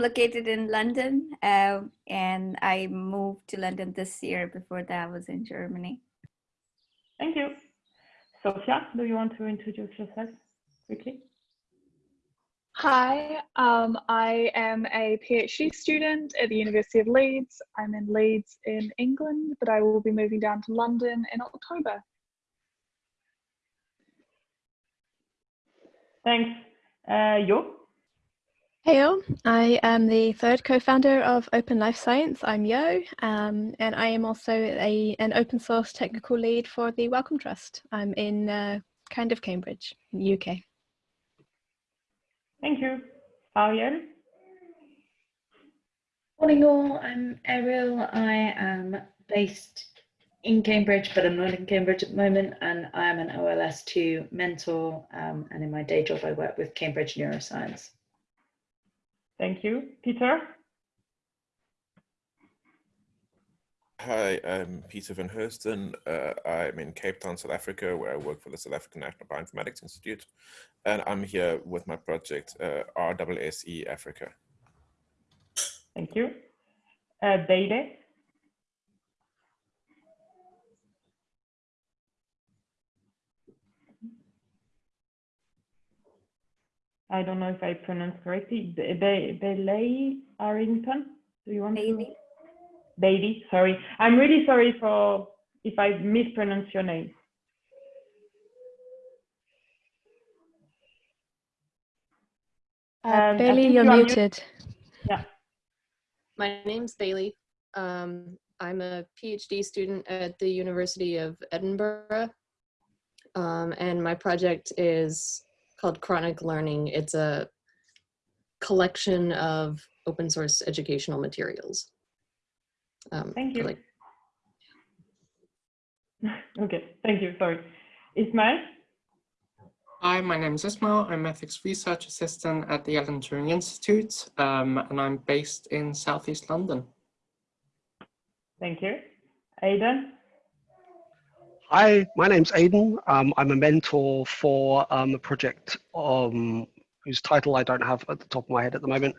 located in London, uh, and I moved to London this year. Before that, I was in Germany. Thank you. Sophia, do you want to introduce yourself quickly? Hi, um, I am a PhD student at the University of Leeds. I'm in Leeds in England, but I will be moving down to London in October. Thanks. Uh, Yo? Heyo, I am the third co-founder of Open Life Science. I'm Yo, um, and I am also a, an open source technical lead for the Wellcome Trust. I'm in uh, kind of Cambridge, UK. Thank you. Ariel? Morning all, I'm Ariel. I am based in Cambridge, but I'm not in Cambridge at the moment, and I am an OLS2 mentor, um, and in my day job I work with Cambridge Neuroscience. Thank you. Peter? Hi, I'm Peter van Heusden. Uh, I'm in Cape Town, South Africa, where I work for the South African National Bioinformatics Institute. And I'm here with my project, uh, RSSE Africa. Thank you. Uh, Deide? I don't know if I pronounce correctly. Bailey Arrington? Do you want Bailey. to? Bailey, sorry. I'm really sorry for if I mispronounce your name. Uh, Um, I Bailey, you're you are mut- muted. Yeah. My name's Bailey. Um, I'm a PhD student at the University of Edinburgh. Um, and my project is called Chronic Learning. It's a collection of open source educational materials. Um, Thank you. like- Okay, thank you. Sorry. Ismail? Hi, my name is Ismail. I'm ethics research assistant at the Alan Turing Institute, um, and I'm based in Southeast London. Thank you. Aidan? Hi, my name's Aidan. Um, I'm a mentor for um, a project um, whose title I don't have at the top of my head at the moment,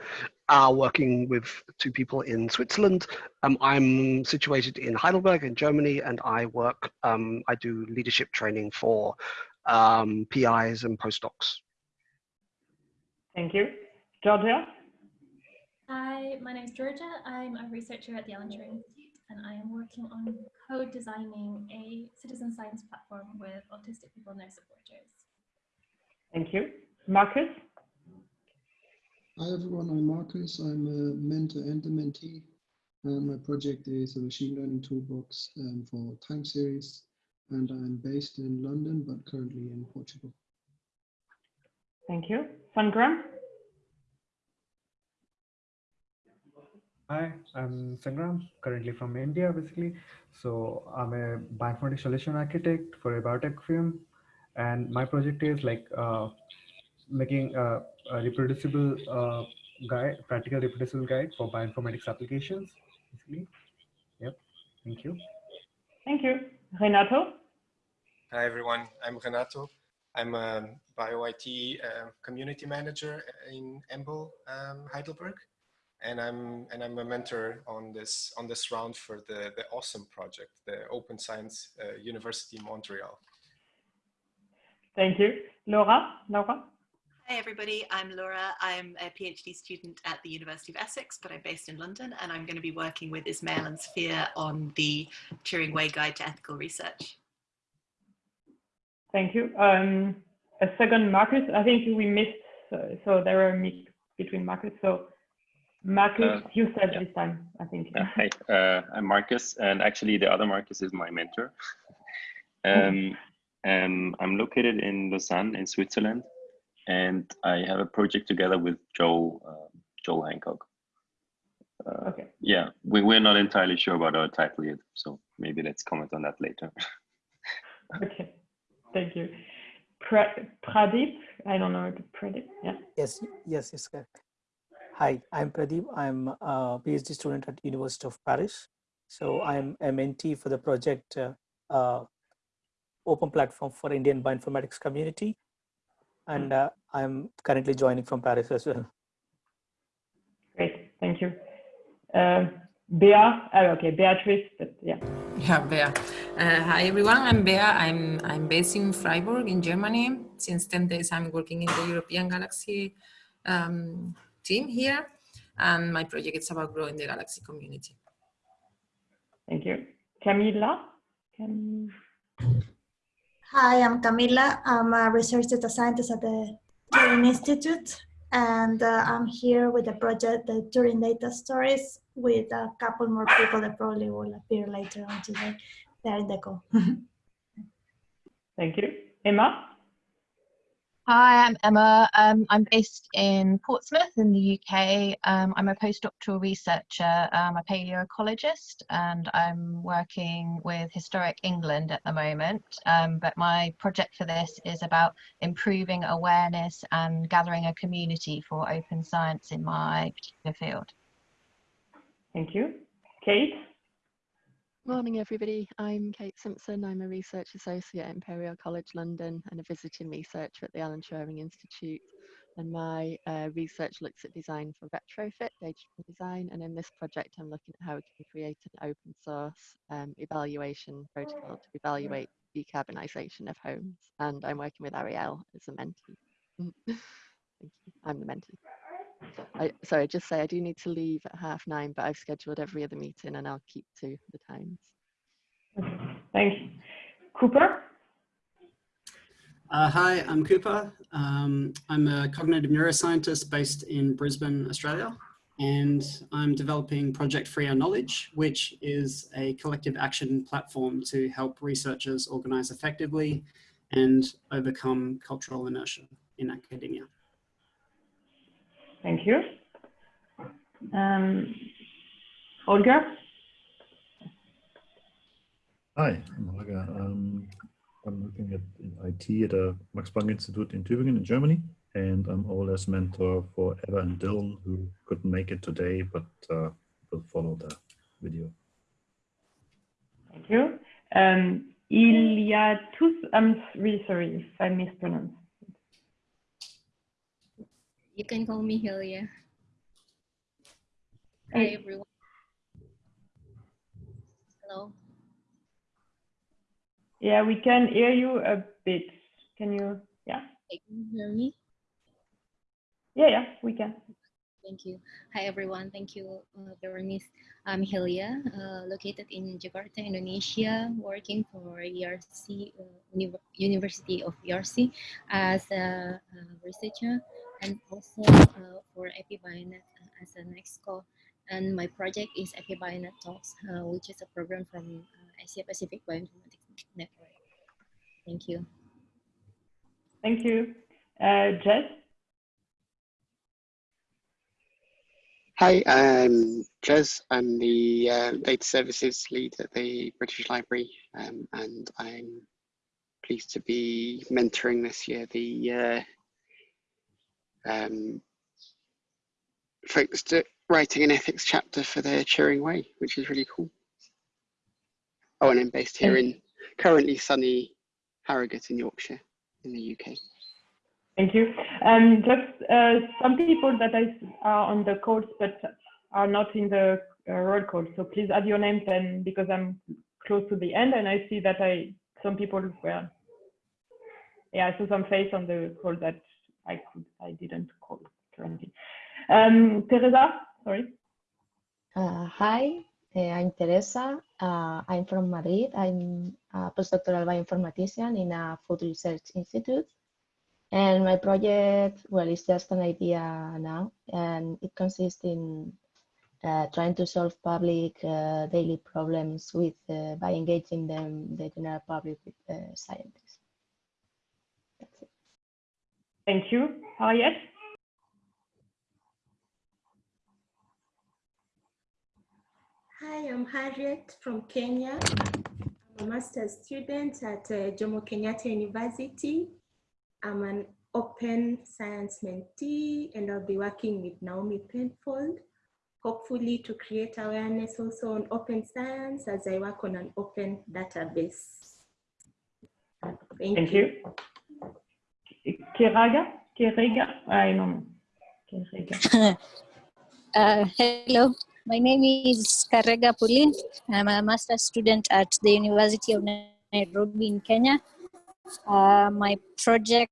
uh, working with two people in Switzerland. Um, I'm situated in Heidelberg in Germany and I work, um, I do leadership training for um, PIs and postdocs. Thank you. Georgia? Hi, my name's Georgia. I'm a researcher at the Alan Turing Institute and I am working on co-designing a citizen science platform with autistic people and their supporters. Thank you. Marcus? Hi everyone, I'm Marcus. I'm a mentor and a mentee. And my project is a machine learning toolbox um, for time series. And I'm based in London, but currently in Portugal. Thank you. Sangram? Hi, I'm Sangram, currently from India, basically. So I'm a bioinformatics solution architect for a biotech firm. And my project is like uh, making a, a reproducible uh, guide, practical reproducible guide for bioinformatics applications, basically. Yep, thank you. Thank you. Renato? Hi everyone, I'm Renato. I'm a bio-IT uh, community manager in EMBL um, Heidelberg, and I'm and I'm a mentor on this on this round for the the awesome project, the Open Science uh, University Montreal. Thank you. Laura? Laura? Hi everybody, I'm Laura. I'm a PhD student at the University of Essex, but I'm based in London and I'm going to be working with Ismail and Sophia on the Turing Way Guide to Ethical Research. Thank you. Um, a second, Marcus. I think we missed, uh, so there are a mix between Marcus. So Marcus, Uh, you said yeah. this time, I think. Uh, hi, uh, I'm Marcus, and actually the other Marcus is my mentor. um, um, I'm located in Lausanne, in Switzerland, and I have a project together with Joe, uh, Joel Hancock. Uh, okay. Yeah, we, we're not entirely sure about our title yet, so maybe let's comment on that later. Okay, thank you. Pra Pradeep, I don't know, Pradeep, yeah. Yes, yes, yes, correct. Hi, I'm Pradeep. I'm a PhD student at University of Paris. So I'm a mentee for the project uh, uh, Open Platform for Indian Bioinformatics Community. And uh, I'm currently joining from Paris as well. Great. thank you. Uh, Bea, oh, okay, Beatrice, but yeah. Yeah, Bea. Uh, hi everyone, I'm Bea. I'm, I'm based in Freiburg in Germany. Since 10 days I'm working in the European Galaxy um, team here. And my project is about growing the Galaxy community. Thank you. Camila? Cam Hi, I'm Camila. I'm a research data scientist at the Turing Institute. And uh, I'm here with the project, the Turing Data Stories, with a couple more people that probably will appear later on today. They're in the call. Thank you. Emma? Hi, I'm Emma. Um, I'm based in Portsmouth in the UK. Um, I'm a postdoctoral researcher. I'm a paleoecologist and I'm working with Historic England at the moment. Um, but my project for this is about improving awareness and gathering a community for open science in my particular field. Thank you. Kate? Morning, everybody. I'm Kate Simpson. I'm a research associate at Imperial College London and a visiting researcher at the Alan Turing Institute. And my uh, research looks at design for retrofit, digital design. And in this project, I'm looking at how we can create an open source um, evaluation protocol to evaluate decarbonisation of homes. And I'm working with Ariel as a mentee. Thank you. I'm the mentee. I, sorry, just say I do need to leave at half nine, but I've scheduled every other meeting and I'll keep to the times. Thanks. Cooper? Uh, hi, I'm Cooper. Um, I'm a cognitive neuroscientist based in Brisbane, Australia, and I'm developing Project Free Our Knowledge, which is a collective action platform to help researchers organize effectively and overcome cultural inertia in academia. Thank you. Um, Holger? Hi, I'm Holger. Um, I'm looking at IT at the Max Planck Institute in Tübingen in Germany, and I'm OLS mentor for Eva and Dylan, who couldn't make it today, but uh, will follow the video. Thank you. Um, Iliatus, I'm really sorry if I mispronounced. You can call me Hilya. Hi, everyone. Hello. Yeah, we can hear you a bit. Can you, yeah? Hey, Can you hear me? Yeah, yeah, we can. Thank you. Hi, everyone. Thank you, uh, Berenice. I'm Hilya, uh, located in Jakarta, Indonesia, working for ERC, uh, Uni University of ERC as a, a researcher and also uh, for APBioNet uh, as an exco. And my project is APBioNet Talks, uh, which is a program from uh, Asia Pacific Bioinformatics Network. Thank you. Thank you. Uh, Jez? Hi, I'm Jez. I'm the uh, data services lead at the British Library, um, and I'm pleased to be mentoring this year the uh, um, focused at writing an ethics chapter for their Turing Way, which is really cool. Oh, and I'm based here in currently sunny Harrogate in Yorkshire, in the UK. Thank you. Um, just uh, some people that I, are on the calls but are not in the uh, roll call. So please add your names and because I'm close to the end and I see that I some people were yeah I saw some face on the call that I could I didn't call currently. Um, Teresa, sorry. Uh, hi, uh, I'm Teresa. Uh, I'm from Madrid. I'm a postdoctoral bioinformatician in a food research institute. And my project, well, it's just an idea now, and it consists in uh, trying to solve public uh, daily problems with uh, by engaging them, the general public with uh, Thank you. Harriet? Hi, I'm Harriet from Kenya. I'm a master's student at uh, Jomo Kenyatta University. I'm an open science mentee and I'll be working with Naomi Penfold, hopefully to create awareness also on open science as I work on an open database. Thank, Thank you. Kiraga? Kiriga? I don't know. Uh, hello, my name is Karega Pulin. I'm a master's student at the University of Nairobi in Kenya. Uh, my project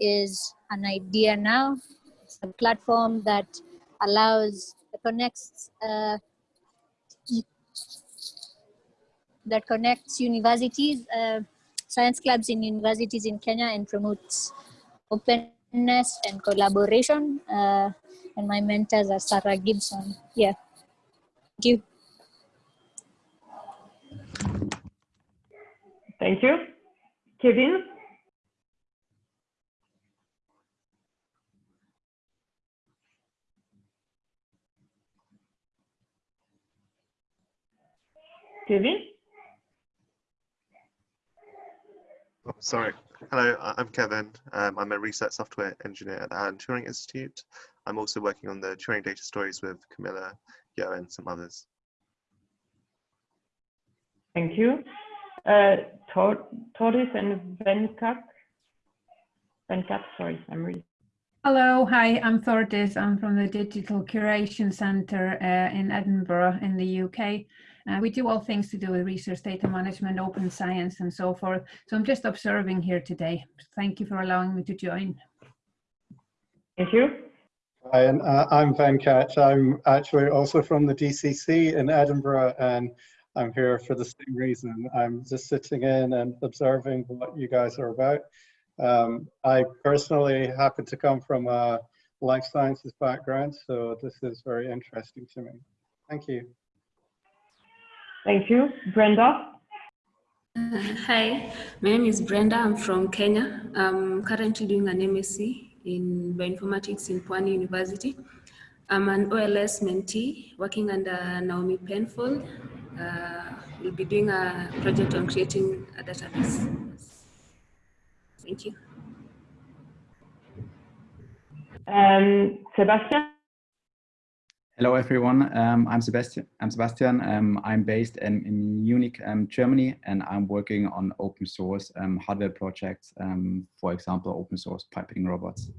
is an idea now. It's a platform that allows, connects, uh, that connects universities, uh, science clubs in universities in Kenya and promotes openness and collaboration. Uh, and my mentors are Sarah Gibson. Yeah. Thank you. Thank you. Kevin? Kevin? Oh, sorry. Hello, I- I'm Kevin. Um, I'm a research software engineer at the Alan Turing Institute. I'm also working on the Turing data stories with Camilla, Yo, and some others. Thank you. Uh, Tor- Toris and Venkat? Venkat, sorry, I'm really. Hello, hi, I'm Thordis. I'm from the Digital Curation Centre uh, in Edinburgh in the UK. Uh, we do all things to do with research data management, open science and so forth. So I'm just observing here today. Thank you for allowing me to join. Thank you. Hi, and uh, I'm Van Venkat. I'm actually also from the DCC in Edinburgh and I'm here for the same reason. I'm just sitting in and observing what you guys are about. Um, I personally happen to come from a life sciences background, so this is very interesting to me. Thank you. Thank you. Brenda? Uh, hi, my name is Brenda. I'm from Kenya. I'm currently doing an MSc in bioinformatics in Pwani University. I'm an OLS mentee working under Naomi Penfold. Uh, we'll be doing a project on creating a database. Thank you. Um, Sebastian? Hello everyone, um, I'm Sebastian. I'm Sebastian. Um, I'm based in, in Munich, um, Germany, and I'm working on open source um, hardware projects. um, for example, open source piping robots.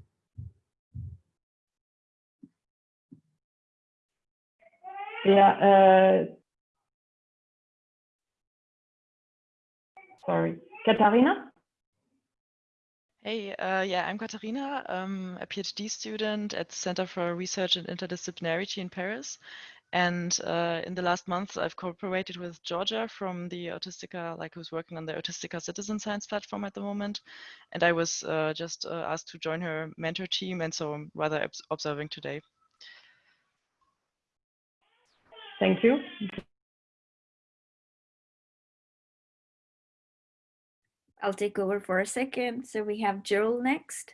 Yeah. Uh, sorry. Katharina? Hey, uh, yeah, I'm Katharina, um, a PhD student at the Center for Research and Interdisciplinarity in Paris. And uh, in the last month, I've cooperated with Georgia from the Autistica, like who's working on the Autistica Citizen Science platform at the moment. And I was uh, just asked to join her mentor team, and so I'm rather observing today. Thank you. I'll take over for a second. So we have Joel next.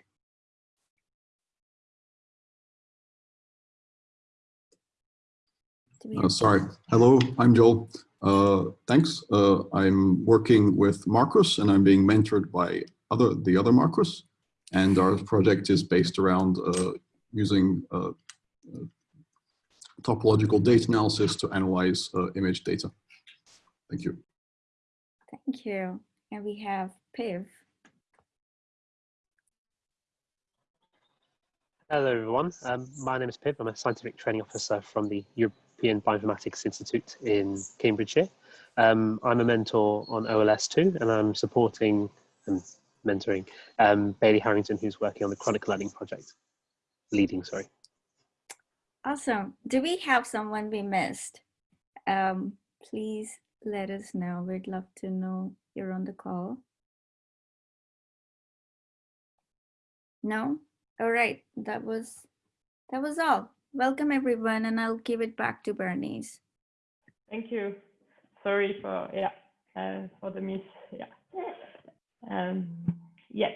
Uh, sorry. Hello, I'm Joel. Uh, thanks. Uh, I'm working with Marcus and I'm being mentored by other the other Marcus. And our project is based around uh, using uh, uh, topological data analysis to analyze uh, image data. Thank you. Thank you. And we have Piv. Hello, everyone. Um, my name is Piv, I'm a scientific training officer from the European Bioinformatics Institute in Cambridgeshire. Um, I'm a mentor on OLS2, and I'm supporting and mentoring um, Bailey Harrington, who's working on the Chronic Learning project. Leading, sorry. Awesome. Do we have someone we missed? Um, please let us know. We'd love to know you're on the call. No? All right. That was that was all. Welcome everyone, and I'll give it back to Bernice. Thank you. Sorry for yeah uh, for the miss. Yeah. Um, yes.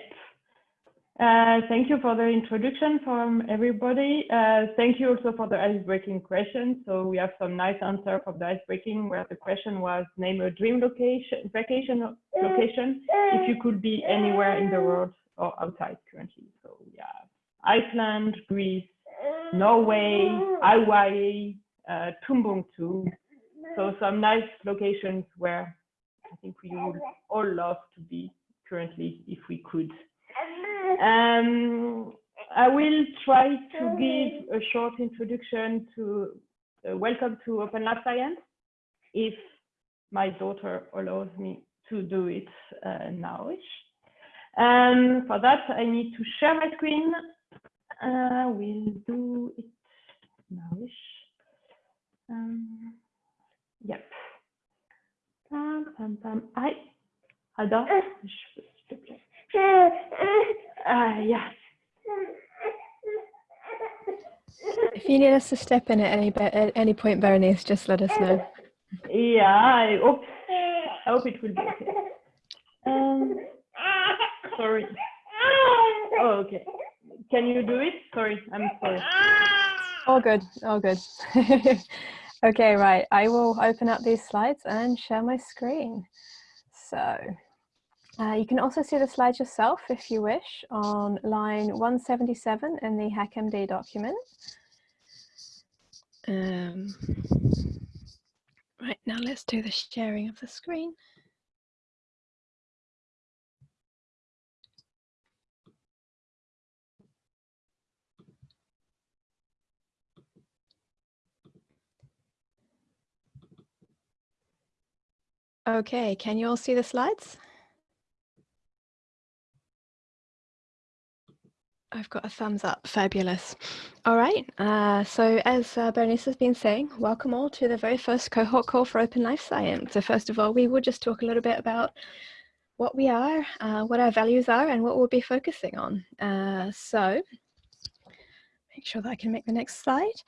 Uh, thank you for the introduction from everybody. Uh, thank you also for the ice-breaking question. So we have some nice answer for the ice-breaking where the question was name a dream location, vacation location if you could be anywhere in the world or outside currently. So yeah, Iceland, Greece, Norway, Hawaii, uh, Timbuktu. So some nice locations where I think we would all love to be currently if we could. Um, I will try to give a short introduction to uh, welcome to Open Life Science if my daughter allows me to do it uh, nowish. Um, for that, I need to share my screen. Uh, we'll do it nowish. Um, yep. Pam, pam, pam. Hi. Ada. Uh, yeah. If you need us to step in at any at any point, Berenice, just let us know. Yeah, I hope I hope it will be okay. Um, sorry. Oh, okay. Can you do it? Sorry, I'm sorry. All good, all good. okay, right. I will open up these slides and share my screen. So uh, you can also see the slides yourself if you wish on line 177 in the HackMD document. Um, right, now let's do the sharing of the screen. Okay, can you all see the slides? I've got a thumbs up. Fabulous. All right. Uh, so as uh, Bernice has been saying, welcome all to the very first cohort call for Open Life Science. So first of all, we will just talk a little bit about what we are, uh, what our values are, and what we'll be focusing on. Uh, so make sure that I can make the next slide.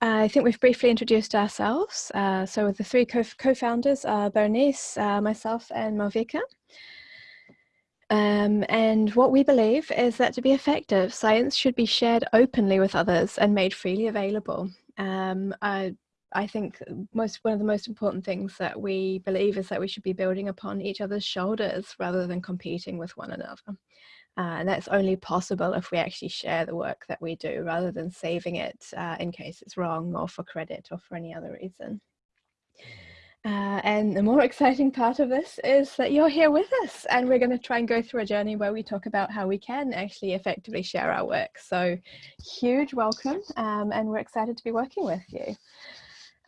I think we've briefly introduced ourselves. Uh, so the three co-founders are Bernice, uh, myself, and Malvika. Um, and what we believe is that to be effective, science should be shared openly with others and made freely available. Um, I, I think most one of the most important things that we believe is that we should be building upon each other's shoulders rather than competing with one another. Uh, and that's only possible if we actually share the work that we do rather than saving it uh, in case it's wrong or for credit or for any other reason. Uh, and the more exciting part of this is that you're here with us and we're going to try and go through a journey where we talk about how we can actually effectively share our work. So huge welcome um, and we're excited to be working with you.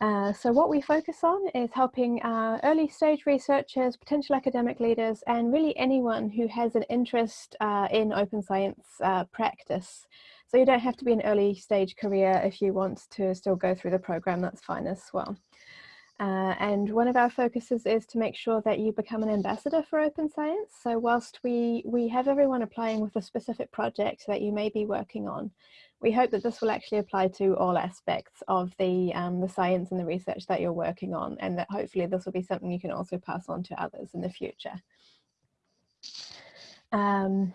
Uh, so what we focus on is helping uh, early stage researchers, potential academic leaders, and really anyone who has an interest uh, in open science uh, practice. So you don't have to be an early stage career if you want to still go through the program, that's fine as well. Uh, and one of our focuses is to make sure that you become an ambassador for open science. So whilst we, we have everyone applying with a specific project that you may be working on, we hope that this will actually apply to all aspects of the, um, the science and the research that you're working on and that hopefully this will be something you can also pass on to others in the future. Um,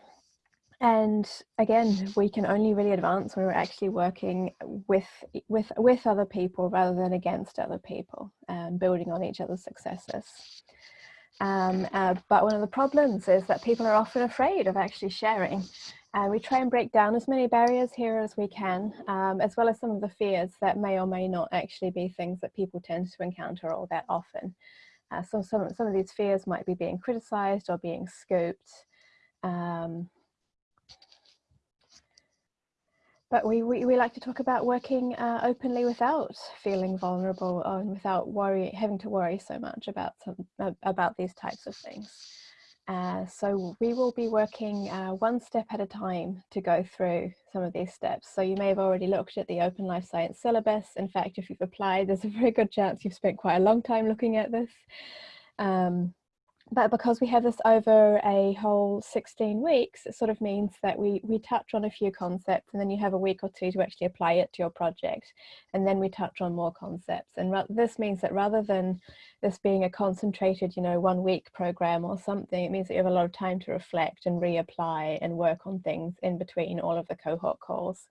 and again, we can only really advance when we're actually working with, with, with other people rather than against other people, um, building on each other's successes. Um, uh, but one of the problems is that people are often afraid of actually sharing. And uh, we try and break down as many barriers here as we can, um, as well as some of the fears that may or may not actually be things that people tend to encounter all that often. Uh, so some, some of these fears might be being criticized or being scooped. Um, but we, we, we like to talk about working uh, openly without feeling vulnerable and without worry, having to worry so much about, some, uh, about these types of things. Uh, so we will be working uh, one step at a time to go through some of these steps. So you may have already looked at the Open Life Science syllabus. In fact, if you've applied, there's a very good chance you've spent quite a long time looking at this. Um, but because we have this over a whole 16 weeks, it sort of means that we, we touch on a few concepts and then you have a week or two to actually apply it to your project. And then we touch on more concepts. And this means that rather than this being a concentrated, you know, one week program or something, it means that you have a lot of time to reflect and reapply and work on things in between all of the cohort calls.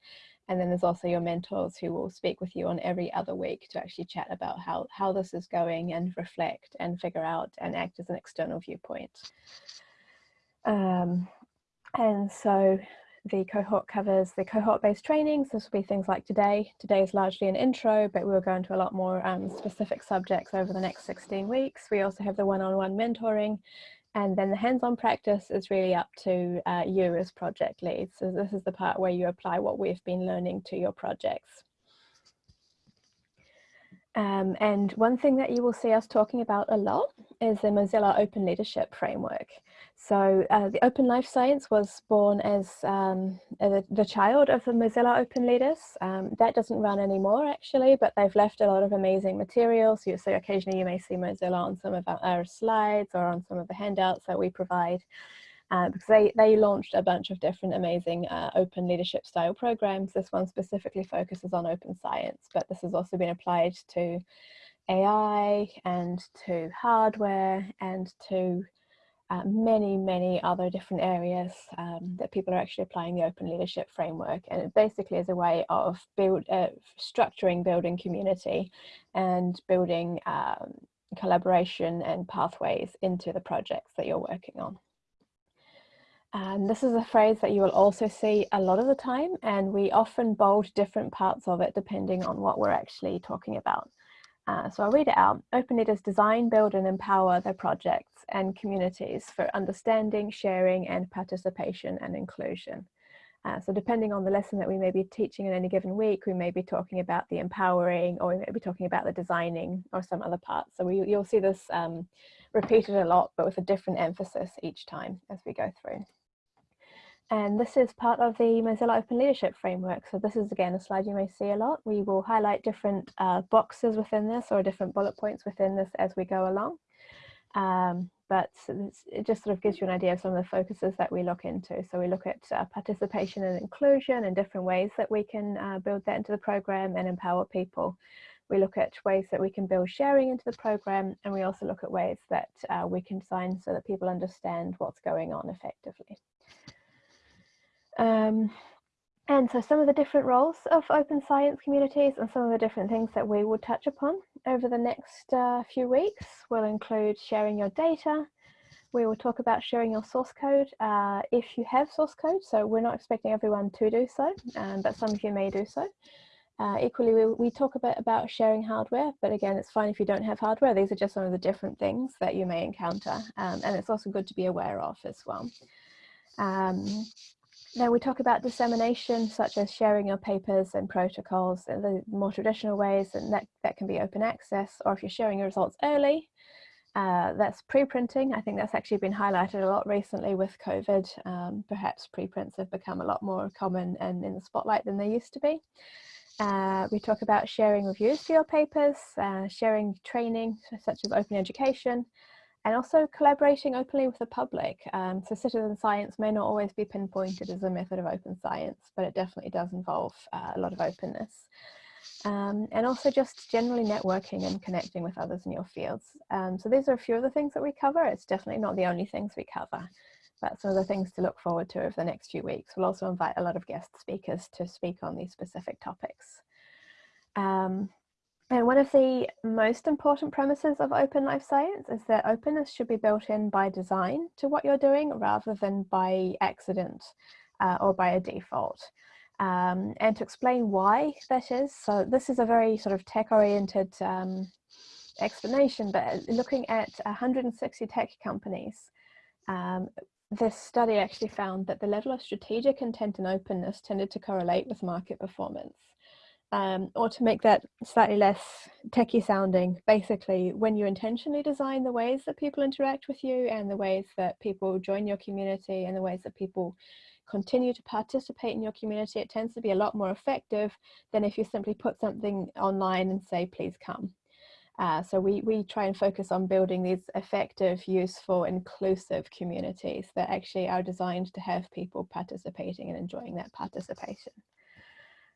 And then there's also your mentors who will speak with you on every other week to actually chat about how, how this is going and reflect and figure out and act as an external viewpoint. Um, and so the cohort covers the cohort-based trainings. This will be things like today. Today is largely an intro, but we'll go into a lot more um, specific subjects over the next 16 weeks. We also have the one-on-one -on -one mentoring And then the hands-on practice is really up to uh, you as project leads. So this is the part where you apply what we've been learning to your projects. Um, and one thing that you will see us talking about a lot is the Mozilla Open Leadership Framework. So uh, the Open Life Science was born as um, the, the, child of the Mozilla Open Leaders. Um, that doesn't run anymore actually, but they've left a lot of amazing materials. You, so occasionally you may see Mozilla on some of our, our slides or on some of the handouts that we provide uh, because they, they launched a bunch of different amazing uh, open leadership style programs. This one specifically focuses on open science, but this has also been applied to AI and to hardware and to uh, many, many other different areas um, that people are actually applying the open leadership framework. And it basically is a way of build, uh, structuring building community and building um, collaboration and pathways into the projects that you're working on. And this is a phrase that you will also see a lot of the time, and we often bold different parts of it depending on what we're actually talking about. Uh, so I'll read it out. Open Leaders design, build and empower their projects and communities for understanding, sharing and participation and inclusion. Uh, so depending on the lesson that we may be teaching in any given week, we may be talking about the empowering or we may be talking about the designing or some other part. So we, you'll see this um, repeated a lot, but with a different emphasis each time as we go through. And this is part of the Mozilla Open Leadership Framework. So this is again a slide you may see a lot. We will highlight different uh, boxes within this or different bullet points within this as we go along. Um, but it just sort of gives you an idea of some of the focuses that we look into. So we look at uh, participation and inclusion and different ways that we can uh, build that into the program and empower people. We look at ways that we can build sharing into the program and we also look at ways that uh, we can sign so that people understand what's going on effectively. Um, and so some of the different roles of open science communities and some of the different things that we will touch upon over the next uh, few weeks will include sharing your data. We will talk about sharing your source code uh, if you have source code. So we're not expecting everyone to do so, um, but some of you may do so. Uh, equally, we, we talk a bit about sharing hardware, but again, it's fine if you don't have hardware. These are just some of the different things that you may encounter. Um, and it's also good to be aware of as well. Um, now we talk about dissemination, such as sharing your papers and protocols the more traditional ways, and that, that can be open access, or if you're sharing your results early, uh, that's preprinting. I think that's actually been highlighted a lot recently with COVID. Um, perhaps preprints have become a lot more common and in the spotlight than they used to be. Uh, we talk about sharing reviews for your papers, uh, sharing training such as open education, and also collaborating openly with the public. Um, so citizen science may not always be pinpointed as a method of open science, but it definitely does involve uh, a lot of openness. Um, and also just generally networking and connecting with others in your fields. Um, so these are a few of the things that we cover. It's definitely not the only things we cover, but some of the things to look forward to over the next few weeks. We'll also invite a lot of guest speakers to speak on these specific topics. Um, and one of the most important premises of open life science is that openness should be built in by design to what you're doing rather than by accident uh, or by a default. Um, and to explain why that is, so this is a very sort of tech oriented um, explanation, but looking at 160 tech companies, um, this study actually found that the level of strategic intent and openness tended to correlate with market performance um, or to make that slightly less techie sounding, basically when you intentionally design the ways that people interact with you and the ways that people join your community and the ways that people continue to participate in your community, it tends to be a lot more effective than if you simply put something online and say, please come. Uh, so we, we try and focus on building these effective, useful, inclusive communities that actually are designed to have people participating and enjoying that participation.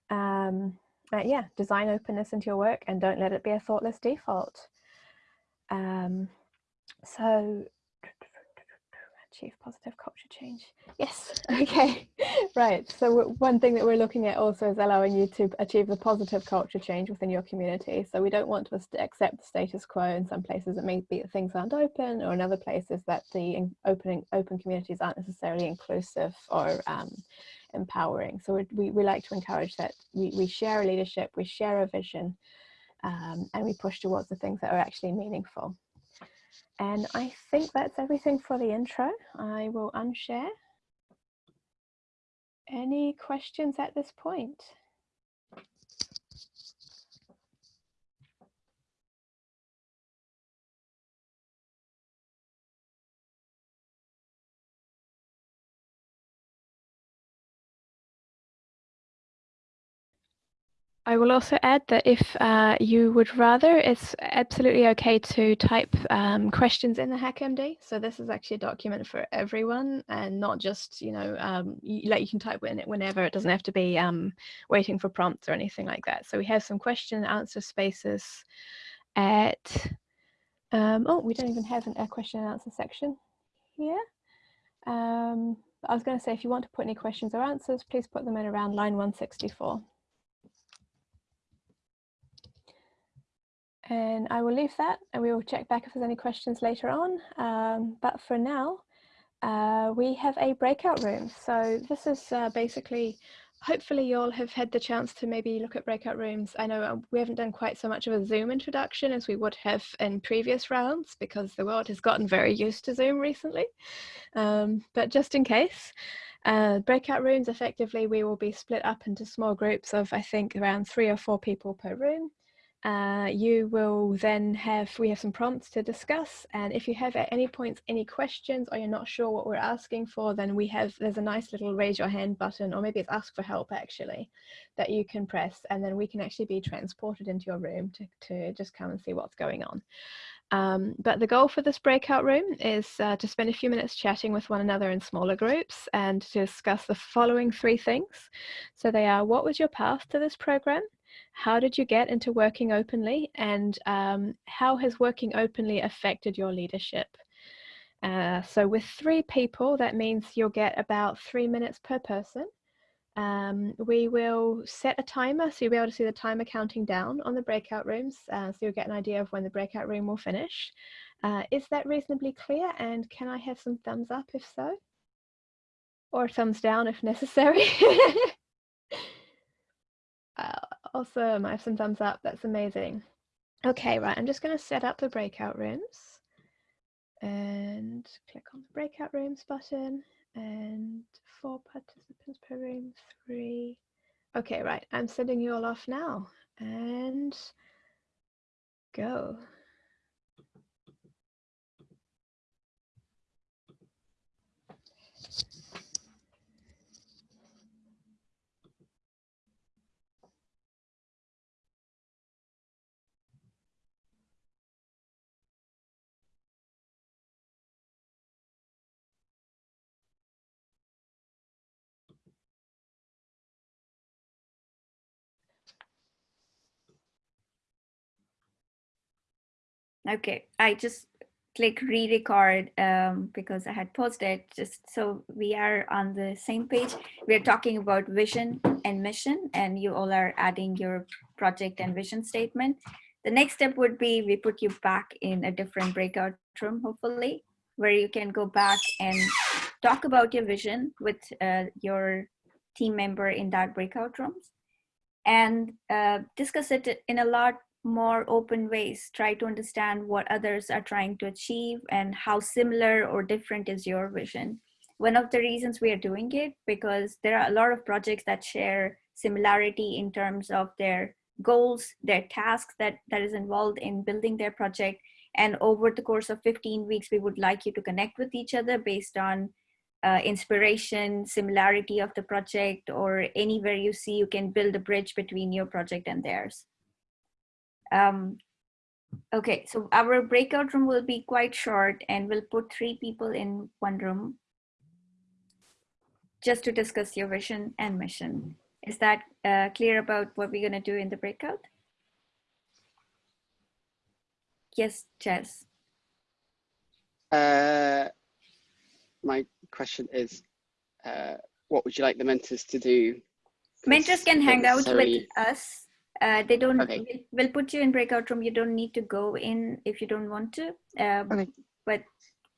Um, uh, yeah, design openness into your work and don't let it be a thoughtless default. Um, so achieve positive culture change. Yes, okay, right. So one thing that we're looking at also is allowing you to achieve the positive culture change within your community. So we don't want to accept the status quo in some places it may be that things aren't open or in other places that the opening open communities aren't necessarily inclusive or um, empowering. So we, we like to encourage that we, we share a leadership, we share a vision, um, and we push towards the things that are actually meaningful. And I think that's everything for the intro. I will unshare. Any questions at this point? I will also add that if uh, you would rather, it's absolutely okay to type um, questions in the HackMD. So this is actually a document for everyone and not just, you know, um, you, like you can type in it whenever. It doesn't have to be um, waiting for prompts or anything like that. So we have some question and answer spaces at, um, oh, we don't even have an, a question and answer section here. Um, I was going to say, if you want to put any questions or answers, please put them in around line 164. And I will leave that and we will check back if there's any questions later on. Um, but for now, uh, we have a breakout room. So this is uh, basically, hopefully you all have had the chance to maybe look at breakout rooms. I know uh, we haven't done quite so much of a Zoom introduction as we would have in previous rounds because the world has gotten very used to Zoom recently. Um, but just in case, uh, breakout rooms, effectively, we will be split up into small groups of, I think, around three or four people per room. Uh, you will then have, we have some prompts to discuss. And if you have at any points any questions or you're not sure what we're asking for, then we have, there's a nice little raise your hand button, or maybe it's ask for help actually, that you can press. And then we can actually be transported into your room to, to just come and see what's going on. Um, but the goal for this breakout room is uh, to spend a few minutes chatting with one another in smaller groups and to discuss the following three things. So they are, what was your path to this program? How did you get into working openly and um, how has working openly affected your leadership? Uh, so with three people, that means you'll get about three minutes per person. Um, we will set a timer, so you'll be able to see the timer counting down on the breakout rooms, uh, so you'll get an idea of when the breakout room will finish. Uh, is that reasonably clear? And can I have some thumbs up if so? Or thumbs down if necessary? Awesome. I have some thumbs up. That's amazing. Okay, right. I'm just going to set up the breakout rooms and click on the breakout rooms button and four participants per room, three. Okay, right. I'm sending you all off now and go. Okay, I just click re-record um, because I had paused it just so we are on the same page. We're talking about vision and mission and you all are adding your project and vision statement. The next step would be we put you back in a different breakout room, hopefully, where you can go back and talk about your vision with uh, your team member in that breakout rooms and uh, discuss it in a lot more open ways. Try to understand what others are trying to achieve and how similar or different is your vision. One of the reasons we are doing it because there are a lot of projects that share similarity in terms of their goals their tasks that that is involved in building their project. And over the course of 15 weeks we would like you to connect with each other based on uh, inspiration similarity of the project or anywhere you see you can build a bridge between your project and theirs um, okay, so our breakout room will be quite short and we'll put three people in one room just to discuss your vision and mission. Is that uh, clear about what we're going to do in the breakout? Yes, Jess. Uh, my question is, uh, what would you like the mentors to do? Mentors can hang out with us uh, they don't Okay. we'll put you in breakout room you don't need to go in if you don't want to um, but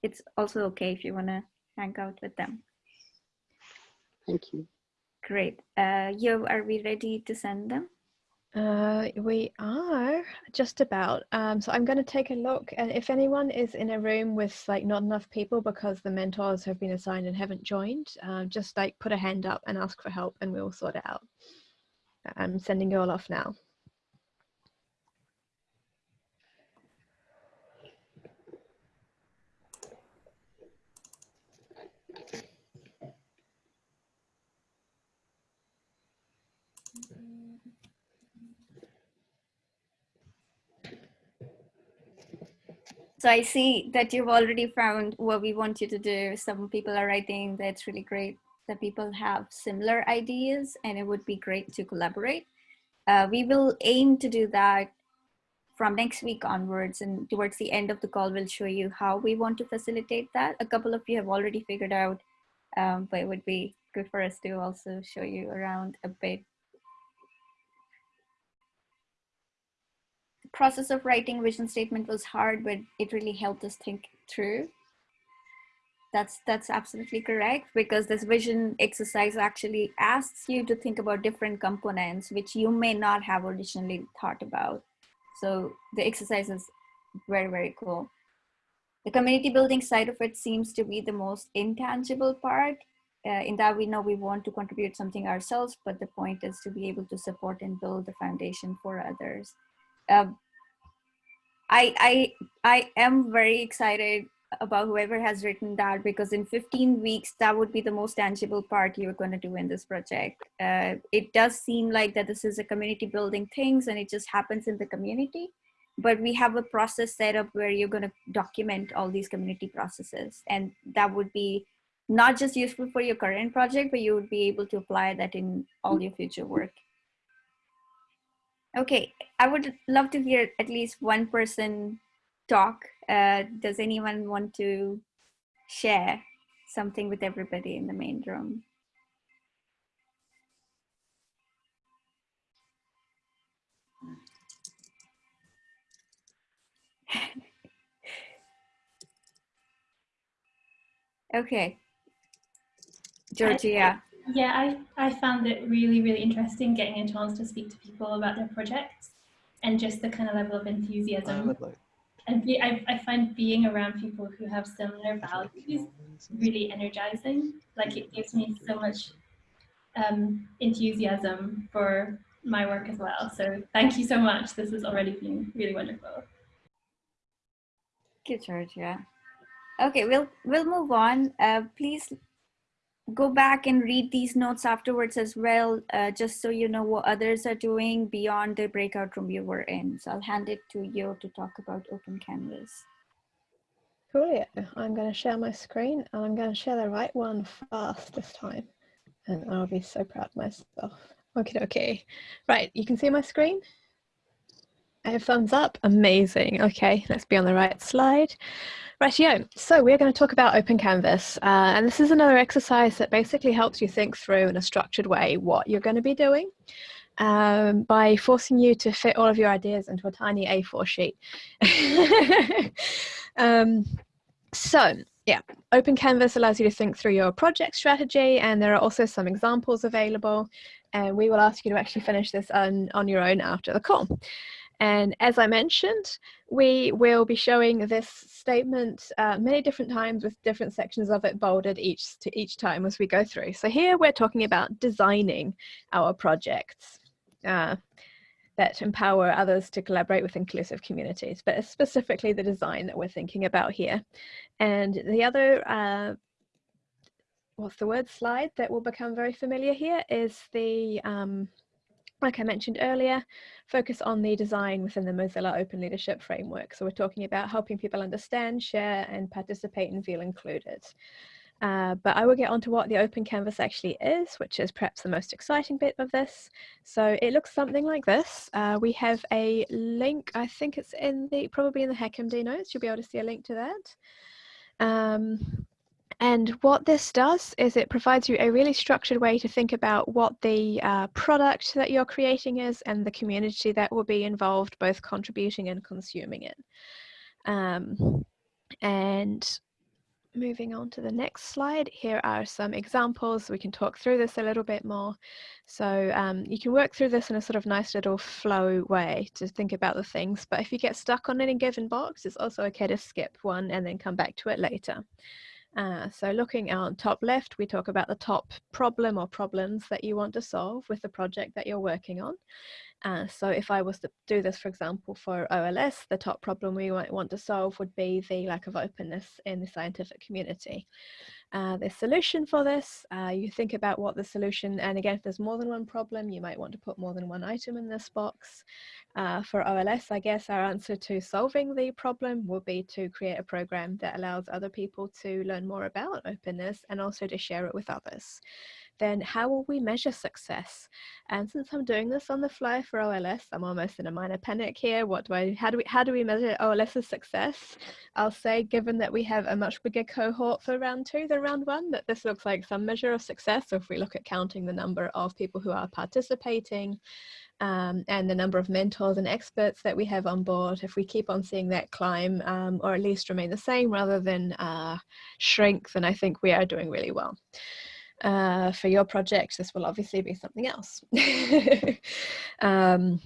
it's also okay if you want to hang out with them Thank you. great uh you are we ready to send them Uh, we are just about. Um, so I'm going to take a look, and if anyone is in a room with like not enough people because the mentors have been assigned and haven't joined, uh, just like put a hand up and ask for help, and we'll sort it out. I'm sending you all off now. So I see that you've already found what we want you to do. Some people are writing that's really great that people have similar ideas and it would be great to collaborate. Uh, we will aim to do that from next week onwards and towards the end of the call we'll show you how we want to facilitate that. A couple of you have already figured out, um, but it would be good for us to also show you around a bit The process of writing vision statement was hard, but it really helped us think through. That's, that's absolutely correct because this vision exercise actually asks you to think about different components which you may not have originally thought about. So the exercise is very, very cool. The community building side of it seems to be the most intangible part. Uh, in that we know we want to contribute something ourselves, but the point is to be able to support and build the foundation for others. Uh, I, I, I am very excited about whoever has written that because in 15 weeks, that would be the most tangible part you're going to do in this project. Uh, it does seem like that this is a community building things and it just happens in the community. But we have a process set up where you're going to document all these community processes. And that would be not just useful for your current project, but you would be able to apply that in all your future work. Okay, I would love to hear at least one person talk. Uh, does anyone want to share something with everybody in the main room? okay, Georgia. Yeah, I, I found it really, really interesting getting a chance to speak to people about their projects and just the kind of level of enthusiasm. And be, I, I find being around people who have similar values really energizing. Like it gives me so much um, enthusiasm for my work as well. So thank you so much. This has already been really wonderful. Thank you, Georgia. Okay, we'll we'll move on. Uh, please go back and read these notes afterwards as well, uh, just so you know what others are doing beyond the breakout room you were in. So I'll hand it to you to talk about Open Canvas. Cool, yeah. I'm going to share my screen and I'm going to share the right one fast this time. And I'll be so proud of myself. Okay, okay. Right, you can see my screen? Have thumbs up. Amazing. Okay, let's be on the right slide. Rightio, so we're going to talk about Open Canvas, uh, and this is another exercise that basically helps you think through in a structured way what you're going to be doing um, by forcing you to fit all of your ideas into a tiny A4 sheet. um, so, yeah, Open Canvas allows you to think through your project strategy, and there are also some examples available, and we will ask you to actually finish this on, on your own after the call. And as I mentioned, we will be showing this statement uh, many different times with different sections of it bolded each to each time as we go through. So here we're talking about designing our projects uh, that empower others to collaborate with inclusive communities, but specifically the design that we're thinking about here. And the other uh, what's the word slide that will become very familiar here is the um, like I mentioned earlier, focus on the design within the Mozilla Open Leadership Framework. So we're talking about helping people understand, share, and participate and feel included. Uh, but I will get onto what the Open Canvas actually is, which is perhaps the most exciting bit of this. So it looks something like this. Uh, we have a link, I think it's in the, probably in the HackMD notes, you'll be able to see a link to that. Um, and what this does is it provides you a really structured way to think about what the uh, product that you're creating is and the community that will be involved both contributing and consuming it. Um, and moving on to the next slide, here are some examples. We can talk through this a little bit more. So um, you can work through this in a sort of nice little flow way to think about the things. But if you get stuck on any given box, it's also okay to skip one and then come back to it later. Uh, so looking on top left, we talk about the top problem or problems that you want to solve with the project that you're working on. Uh, so if I was to do this, for example, for OLS, the top problem we might want to solve would be the lack of openness in the scientific community. Uh, the solution for this, uh, you think about what the solution, and again, if there's more than one problem, you might want to put more than one item in this box. Uh, for OLS, I guess our answer to solving the problem would be to create a program that allows other people to learn more about openness and also to share it with others then how will we measure success? And since I'm doing this on the fly for OLS, I'm almost in a minor panic here. What do I, how do we, how do we measure OLS's success? I'll say, given that we have a much bigger cohort for round two than round one, that this looks like some measure of success. So if we look at counting the number of people who are participating, um, and the number of mentors and experts that we have on board, if we keep on seeing that climb um, or at least remain the same rather than uh, shrink, then I think we are doing really well. Uh, for your project, this will obviously be something else. um,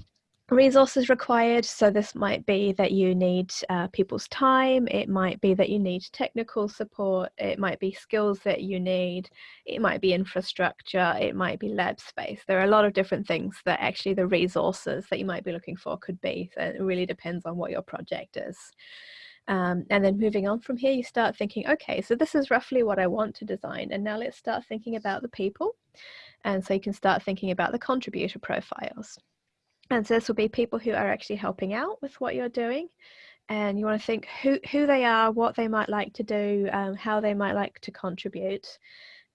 resources required. So this might be that you need uh, people's time. It might be that you need technical support. It might be skills that you need. It might be infrastructure. It might be lab space. There are a lot of different things that actually the resources that you might be looking for could be. So it really depends on what your project is um, and then moving on from here, you start thinking, okay, so this is roughly what I want to design. And now let's start thinking about the people. And so you can start thinking about the contributor profiles. And so this will be people who are actually helping out with what you're doing. And you want to think who, who they are, what they might like to do, um, how they might like to contribute.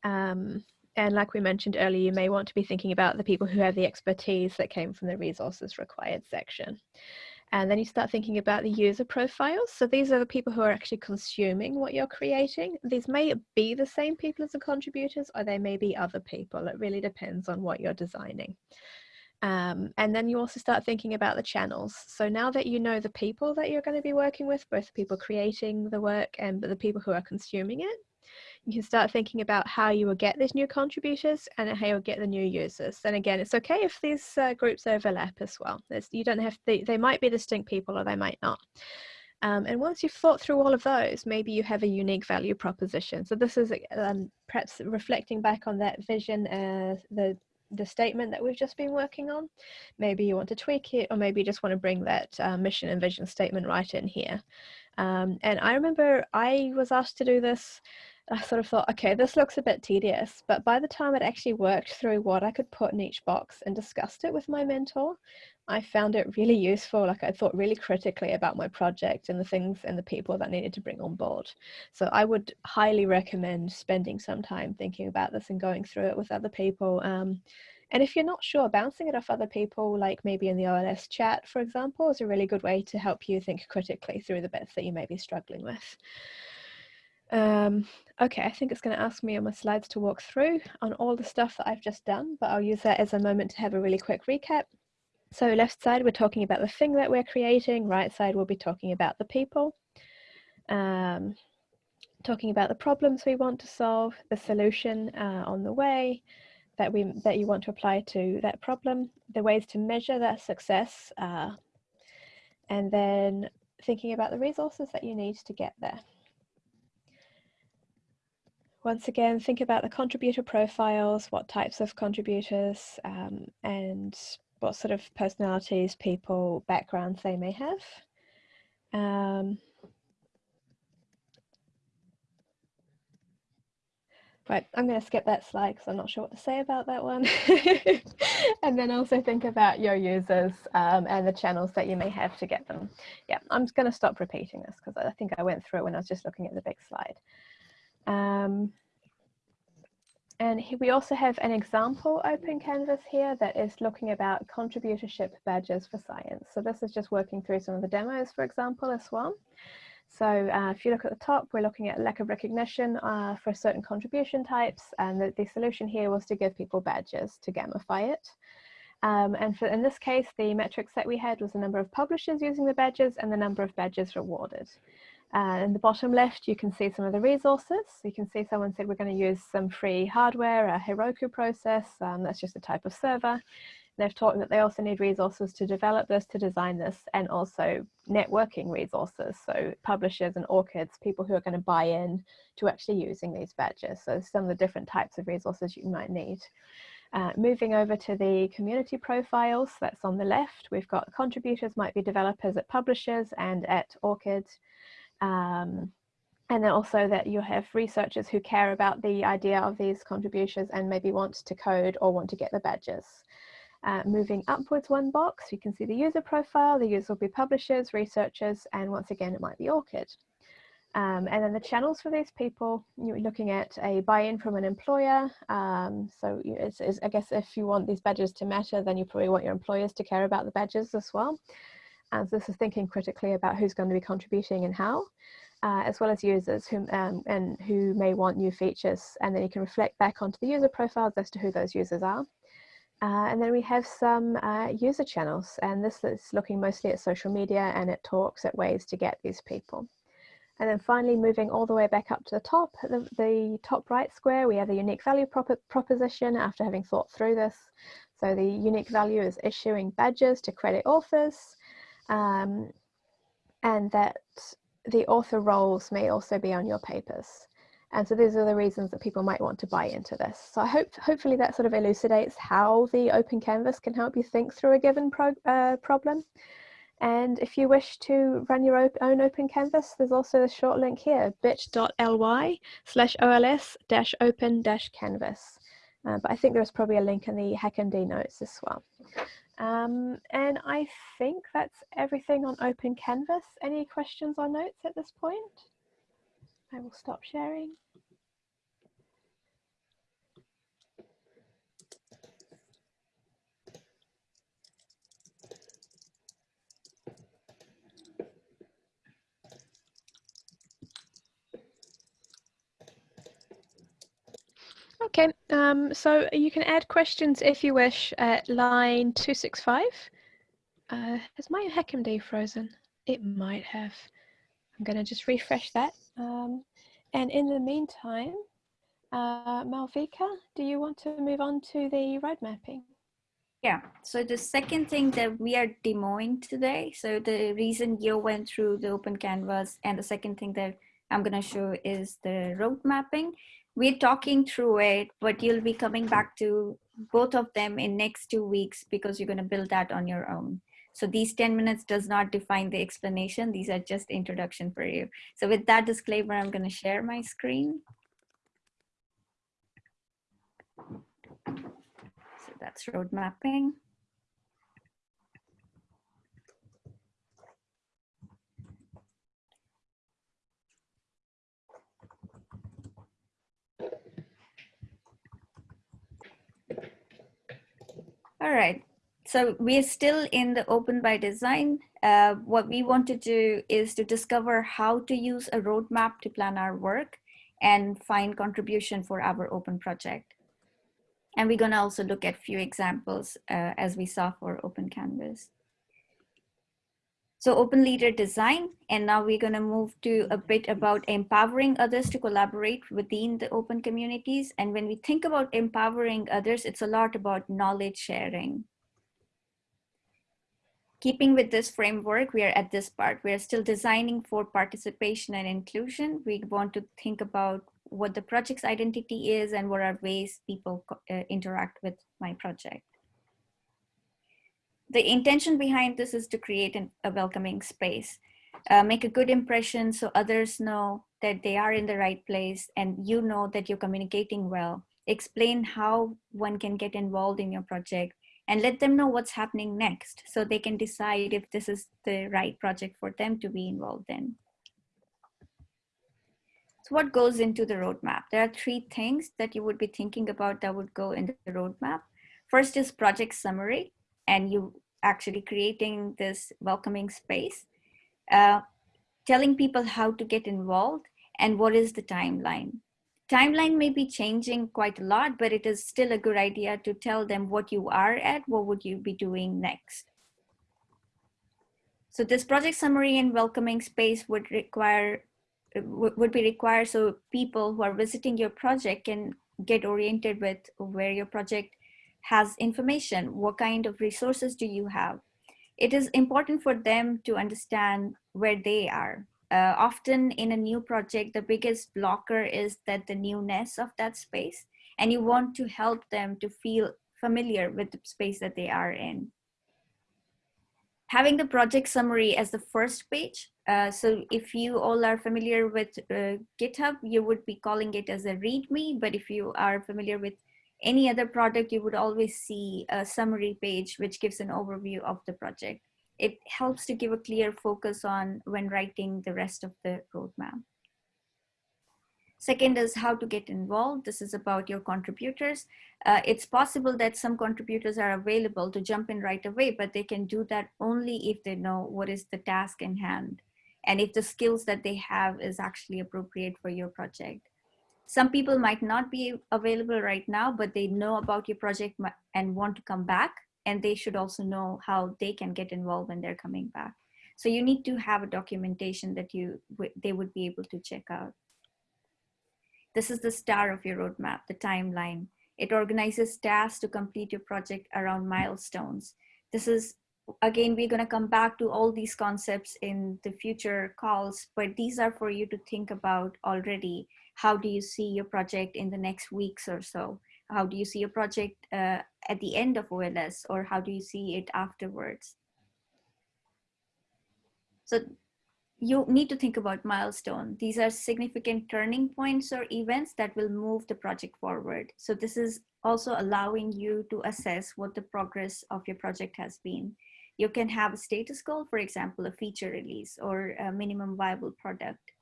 Um, and like we mentioned earlier, you may want to be thinking about the people who have the expertise that came from the resources required section. And then you start thinking about the user profiles. So these are the people who are actually consuming what you're creating. These may be the same people as the contributors, or they may be other people. It really depends on what you're designing. Um, and then you also start thinking about the channels. So now that you know the people that you're going to be working with, both the people creating the work and the people who are consuming it, you can start thinking about how you will get these new contributors and how you'll get the new users. And again, it's okay if these uh, groups overlap as well. There's, you don't have to, they might be distinct people or they might not. Um, and once you've thought through all of those, maybe you have a unique value proposition. So this is um, perhaps reflecting back on that vision, uh, the the statement that we've just been working on. Maybe you want to tweak it, or maybe you just want to bring that uh, mission and vision statement right in here. Um, and I remember I was asked to do this I sort of thought, okay, this looks a bit tedious. But by the time I'd actually worked through what I could put in each box and discussed it with my mentor, I found it really useful. Like I thought really critically about my project and the things and the people that I needed to bring on board. So I would highly recommend spending some time thinking about this and going through it with other people. Um, and if you're not sure, bouncing it off other people, like maybe in the OLS chat, for example, is a really good way to help you think critically through the bits that you may be struggling with. Um, okay, I think it's going to ask me on my slides to walk through on all the stuff that I've just done, but I'll use that as a moment to have a really quick recap. So left side, we're talking about the thing that we're creating. Right side, we'll be talking about the people. Um, talking about the problems we want to solve, the solution uh, on the way that we that you want to apply to that problem, the ways to measure that success, uh, and then thinking about the resources that you need to get there. Once again, think about the contributor profiles, what types of contributors um, and what sort of personalities, people, backgrounds they may have. Um, Right, I'm going to skip that slide because I'm not sure what to say about that one. and then also think about your users um, and the channels that you may have to get them. Yeah, I'm just going to stop repeating this because I think I went through it when I was just looking at the big slide. Um, and we also have an example open canvas here that is looking about contributorship badges for science. So this is just working through some of the demos, for example, as well. So uh, if you look at the top, we're looking at lack of recognition uh, for certain contribution types. And the, the, solution here was to give people badges to gamify it. Um, and for, in this case, the metrics that we had was the number of publishers using the badges and the number of badges rewarded. Uh, in the bottom left, you can see some of the resources. You can see someone said we're going to use some free hardware, a Heroku process. Um, that's just a type of server. They've talked that they also need resources to develop this, to design this, and also networking resources. So publishers and ORCIDs, people who are going to buy in to actually using these badges. So some of the different types of resources you might need. Uh, moving over to the community profiles, that's on the left. We've got contributors might be developers at publishers and at ORCID. Um, and then also that you have researchers who care about the idea of these contributions and maybe want to code or want to get the badges. Uh, moving upwards one box, you can see the user profile. The user will be publishers, researchers, and once again, it might be ORCID. Um, and then the channels for these people, you're looking at a buy-in from an employer. Um, so it's, it's, I guess if you want these badges to matter, then you probably want your employers to care about the badges as well. And so this is thinking critically about who's going to be contributing and how, uh, as well as users who, um, and who may want new features. And then you can reflect back onto the user profiles as to who those users are. Uh, and then we have some uh, user channels, and this is looking mostly at social media and at talks at ways to get these people. And then finally, moving all the way back up to the top, the, the top right square, we have the unique value prop proposition after having thought through this. So the unique value is issuing badges to credit authors, um, and that the author roles may also be on your papers. And so these are the reasons that people might want to buy into this. So I hope hopefully that sort of elucidates how the open canvas can help you think through a given uh, problem. And if you wish to run your own open canvas, there's also a short link here, bit.ly slash OLS dash open dash canvas. Uh, but I think there's probably a link in the HackMD notes as well. Um, and I think that's everything on Open Canvas. Any questions or notes at this point? I will stop sharing. Okay, um, so you can add questions if you wish at line 265. Uh, has my HackMD frozen? It might have. I'm going to just refresh that. Um, and in the meantime, uh, Malvika, do you want to move on to the road mapping? Yeah, so the second thing that we are demoing today, so the reason you went through the open canvas and the second thing that I'm gonna show is the road mapping. We're talking through it, but you'll be coming back to both of them in next two weeks because you're gonna build that on your own. So these 10 minutes does not define the explanation. These are just introduction for you. So with that disclaimer, I'm gonna share my screen. So that's road mapping. All right, so we're still in the open by design. Uh, what we want to do is to discover how to use a roadmap to plan our work and find contribution for our open project. And we're gonna also look at few examples uh, as we saw for Open Canvas. So open leader design, and now we're gonna move to a bit about empowering others to collaborate within the open communities. And when we think about empowering others, it's a lot about knowledge sharing. Keeping with this framework, we are at this part. We are still designing for participation and inclusion. We want to think about what the project's identity is and what are ways people uh, interact with my project. The intention behind this is to create an, a welcoming space, uh, make a good impression so others know that they are in the right place and you know that you're communicating well. Explain how one can get involved in your project and let them know what's happening next so they can decide if this is the right project for them to be involved in. So what goes into the roadmap? There are three things that you would be thinking about that would go in the roadmap. First is project summary, and you actually creating this welcoming space, uh, telling people how to get involved and what is the timeline. Timeline may be changing quite a lot, but it is still a good idea to tell them what you are at, what would you be doing next. So this project summary and welcoming space would require would be required so people who are visiting your project can get oriented with where your project has information, what kind of resources do you have. It is important for them to understand where they are. Uh, often in a new project, the biggest blocker is that the newness of that space, and you want to help them to feel familiar with the space that they are in having the project summary as the first page. Uh, so if you all are familiar with uh, GitHub, you would be calling it as a README, but if you are familiar with any other product, you would always see a summary page, which gives an overview of the project. It helps to give a clear focus on when writing the rest of the roadmap. Second is how to get involved. This is about your contributors. Uh, it's possible that some contributors are available to jump in right away, but they can do that only if they know what is the task in hand and if the skills that they have is actually appropriate for your project. Some people might not be available right now, but they know about your project and want to come back and they should also know how they can get involved when they're coming back. So you need to have a documentation that you they would be able to check out. This is the star of your roadmap, the timeline. It organizes tasks to complete your project around milestones. This is, again, we're gonna come back to all these concepts in the future calls, but these are for you to think about already. How do you see your project in the next weeks or so? How do you see your project uh, at the end of OLS or how do you see it afterwards? So you need to think about milestone. These are significant turning points or events that will move the project forward. So this is also allowing you to assess what the progress of your project has been. You can have a status goal, for example, a feature release or a minimum viable product.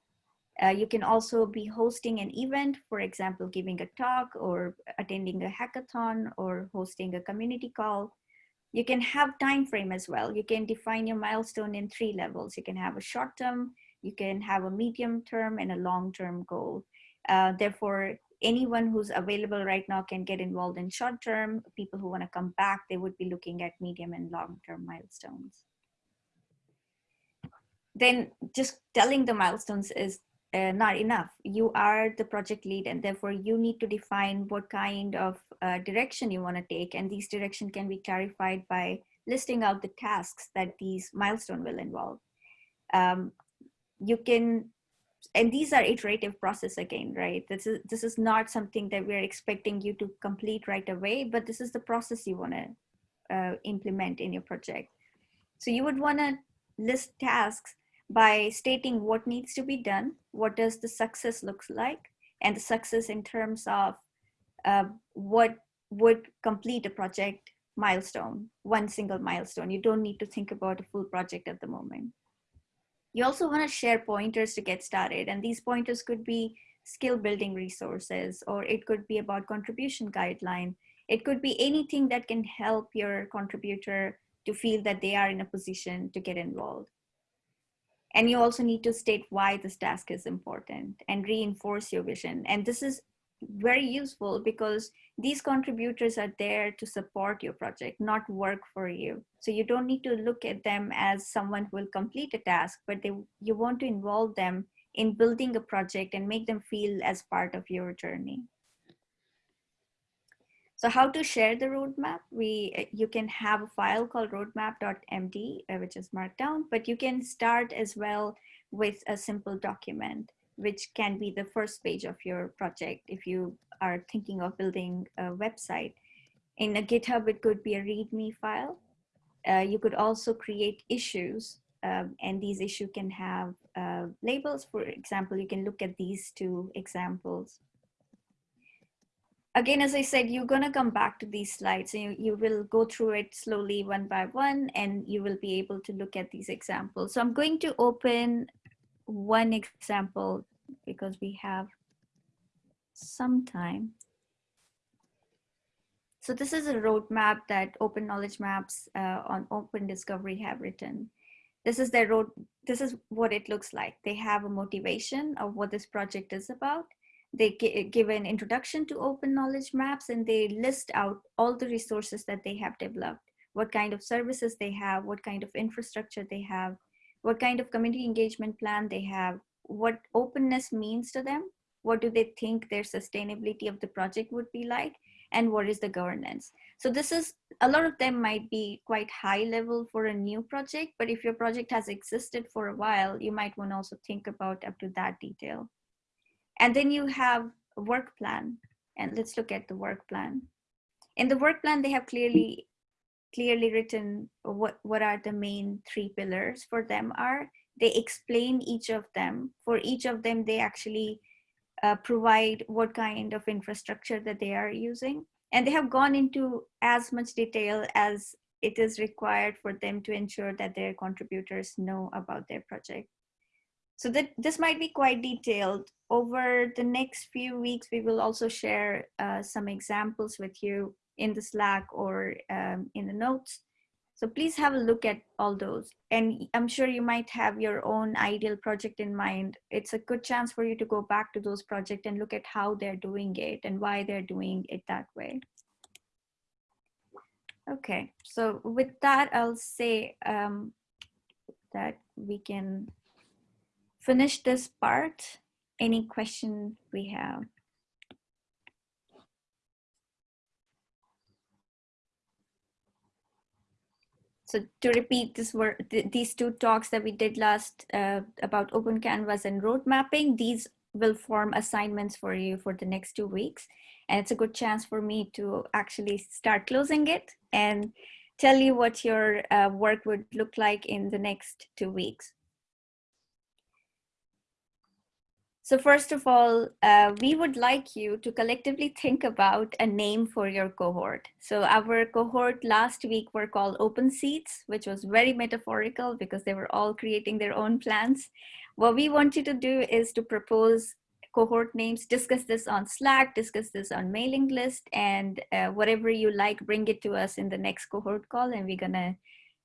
Uh, you can also be hosting an event, for example, giving a talk or attending a hackathon or hosting a community call you can have time frame as well. You can define your milestone in three levels. You can have a short term, you can have a medium term and a long term goal. Uh, therefore, anyone who's available right now can get involved in short term. People who want to come back, they would be looking at medium and long term milestones. Then just telling the milestones is uh, not enough. You are the project lead and therefore you need to define what kind of uh, direction you want to take. And these direction can be clarified by listing out the tasks that these milestone will involve. Um, you can, and these are iterative process again, right? This is, this is not something that we're expecting you to complete right away, but this is the process you want to uh, implement in your project. So you would want to list tasks by stating what needs to be done, what does the success looks like, and the success in terms of uh, what would complete a project milestone, one single milestone. You don't need to think about a full project at the moment. You also want to share pointers to get started, and these pointers could be skill building resources, or it could be about contribution guideline. It could be anything that can help your contributor to feel that they are in a position to get involved. And you also need to state why this task is important and reinforce your vision. And this is very useful because these contributors are there to support your project, not work for you. So you don't need to look at them as someone who will complete a task, but they, you want to involve them in building a project and make them feel as part of your journey. So how to share the roadmap? We uh, You can have a file called roadmap.md, uh, which is markdown, but you can start as well with a simple document, which can be the first page of your project if you are thinking of building a website. In a GitHub, it could be a README file. Uh, you could also create issues um, and these issues can have uh, labels. For example, you can look at these two examples again, as I said, you're going to come back to these slides and you, you will go through it slowly one by one and you will be able to look at these examples. So I'm going to open one example because we have some time. So this is a roadmap that Open Knowledge Maps uh, on Open Discovery have written. This is their road. This is what it looks like. They have a motivation of what this project is about they eh, give an introduction to open knowledge maps and they list out all the resources that they have developed. what kind of services they have, what kind of infrastructure they have, what kind of community engagement plan they have, what openness means to them, what do they think their sustainability of the project would be like, and what is the governance. So this is, a lot of them might be quite high level for a new project, but if your project has existed for a while, you might want to also think about up to that detail. And then you have a work plan, and let's look at the work plan. In the work plan, they have clearly clearly written what, what are the main three pillars for them are. They explain each of them. For each of them, they actually uh, provide what kind of infrastructure that they are using. And they have gone into as much detail as it is required for them to ensure that their contributors know about their project. So that this might be quite detailed. Over the next few weeks, we will also share uh, some examples with you in the Slack or um, in the notes. So please have a look at all those. And I'm sure you might have your own ideal project in mind. It's a good chance for you to go back to those projects and look at how they're doing it and why they're doing it that way. Okay, so with that, I'll say um, that we can finish this part. Any question we have? So to repeat, this were th these two talks that we did last uh, about open canvas and road mapping. These will form assignments for you for the next two weeks. And it's a good chance for me to actually start closing it and tell you what your uh, work would look like in the next two weeks. So first of all, uh, we would like you to collectively think about a name for your cohort. So our cohort last week were called Open Seeds, which was very metaphorical because they were all creating their own plans. What we want you to do is to propose cohort names, discuss this on Slack, discuss this on mailing list, and uh, whatever you like, bring it to us in the next cohort call and we're gonna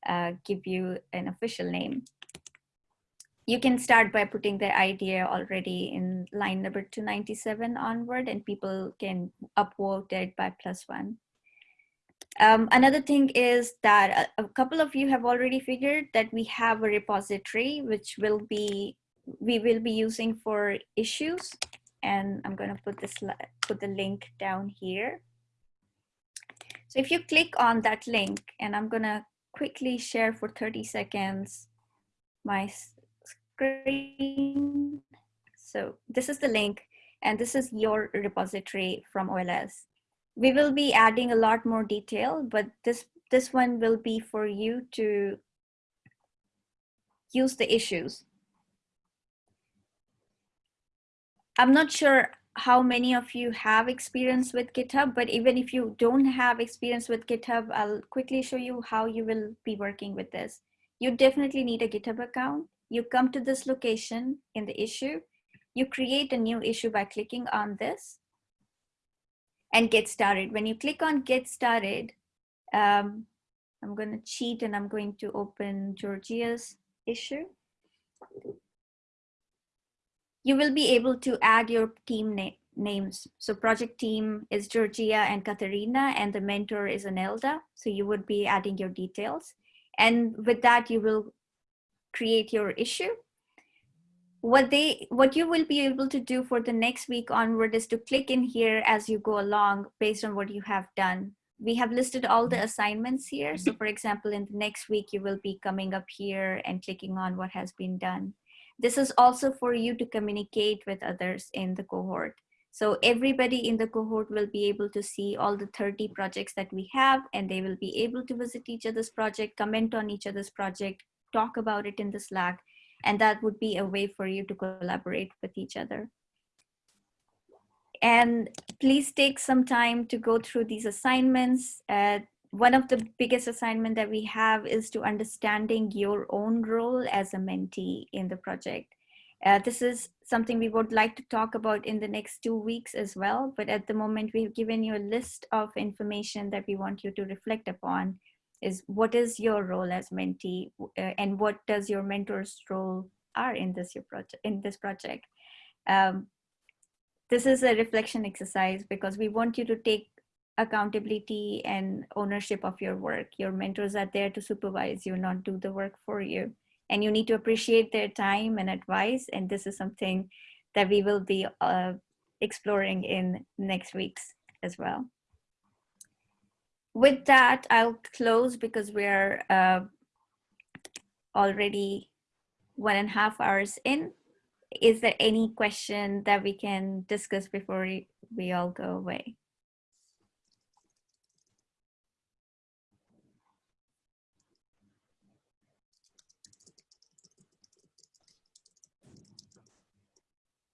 uh, give you an official name you can start by putting the idea already in line number 297 onward and people can upvote it by plus one. Um, another thing is that a, a, couple of you have already figured that we have a repository which will be we will be using for issues and I'm going to put this put the link down here. So if you click on that link and I'm going to quickly share for 30 seconds my screen. So this is the link and this is your repository from OLS. We will be adding a lot more detail, but this, this one will be for you to use the issues. I'm not sure how many of you have experience with GitHub, but even if you don't have experience with GitHub, I'll quickly show you how you will be working with this. You definitely need a GitHub account you come to this location in the issue, you create a new issue by clicking on this and get started. When you click on get started, um, I'm going to cheat and I'm going to open Georgia's issue. You will be able to add your team na names. So project team is Georgia and Katerina and the mentor is Anelda. So you would be adding your details. And with that, you will create your issue. What they, what you will be able to do for the next week onward is to click in here as you go along based on what you have done. We have listed all the assignments here. So for example, in the next week, you will be coming up here and clicking on what has been done. This is also for you to communicate with others in the cohort. So everybody in the cohort will be able to see all the 30 projects that we have and they will be able to visit each other's project, comment on each other's project, talk about it in the Slack, and that would be a way for you to collaborate with each other. And please take some time to go through these assignments. Uh, one of the biggest assignment that we have is to understanding your own role as a mentee in the project. Uh, this is something we would like to talk about in the next two weeks as well. But at the moment, we've given you a list of information that we want you to reflect upon is what is your role as mentee uh, and what does your mentor's role are in this your project in this project um, this is a reflection exercise because we want you to take accountability and ownership of your work. Your mentors are there to supervise you, not do the work for you. And you need to appreciate their time and advice. And this is something that we will be uh, exploring in next weeks as well. With that, I'll close because we're uh, already one and a half hours in. Is there any question that we can discuss before we, we all go away?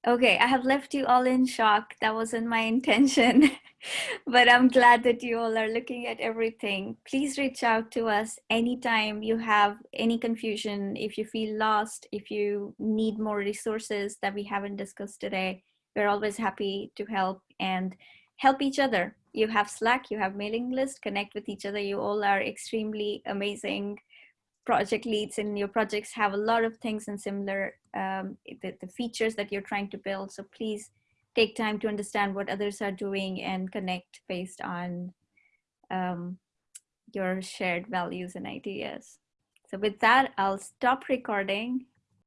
Okay, I have left you all in shock. That wasn't my intention, but I'm glad that you all are looking at everything. Please reach out to us anytime you have any confusion, if you feel lost, if you need more resources that we haven't discussed today. We're always happy to help and help each other. You have Slack, you have mailing list, connect with each other. You all are extremely amazing project leads and your projects have a lot of things and similar um, the, the features that you're trying to build. So please take time to understand what others are doing and connect based on um, your shared values and ideas. So with that, I'll stop recording